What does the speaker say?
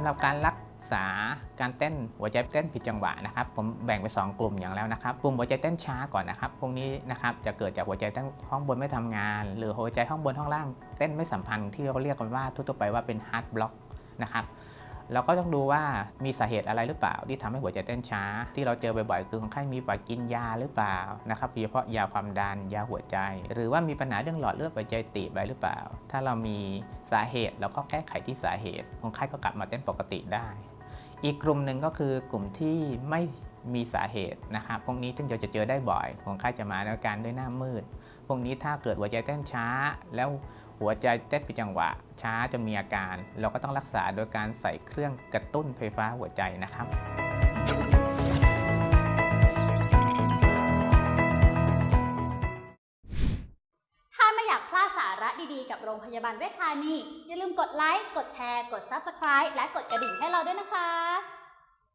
ำหรับการรักษาการเต้นหัวใจเต้นผิดจังหวะนะครับ ผมแบ่งไป 2 กลุ่มอย่างแล้วนะครับกลุ่มหัวใจเต้นช้าก่อนนะครับพวกนี้นะครับจะเกิดจากหัวใจเต้นห้องบนไม่ทำงาน หรือหัวใจห้องบนห้องล่างเต้นไม่สัมพันธ์ที่เราเรียกกันว่าทั่วไปว่าเป็น heart block นะครับ เราก็ต้องดูว่ามีสาเหตุอะไรหรือเปล่า ที่ทำให้หัวใจเต้นช้า ที่เราเจอบ่อยๆคือคนไข้มีประวัติกินยาหรือเปล่านะครับโดยเฉพาะยาความดันยาหัวใจ หรือว่ามีปัญหาเรื่องหลอดเลือดหัวใจตีบอะไรหรือเปล่า ถ้าเรามีสาเหตุเราก็แก้ไขที่สาเหตุคนไข้ก็กลับมาเต้นปกติได้ อีกกลุ่มหนึ่งก็คือกลุ่มที่ไม่มีสาเหตุนะครับพวกนี้ซึ่งเราจะเจอได้บ่อยคนไข้จะมาในอาการด้วยหน้ามืด พวกนี้ถ้าเกิดหัวใจเต้นช้า แล้ว หัวใจเต้นผิดจังหวะ ช้าจนมีอาการ เราก็ต้องรักษาโดยการใส่เครื่องกระตุ้นไฟฟ้าหัวใจนะครับ ถ้าไม่อยากพลาดสาระดีๆ กับโรงพยาบาลเวชธานี อย่าลืมกดไลค์ กดแชร์ กด Subscribe และกดกระดิ่งให้เราด้วยนะคะ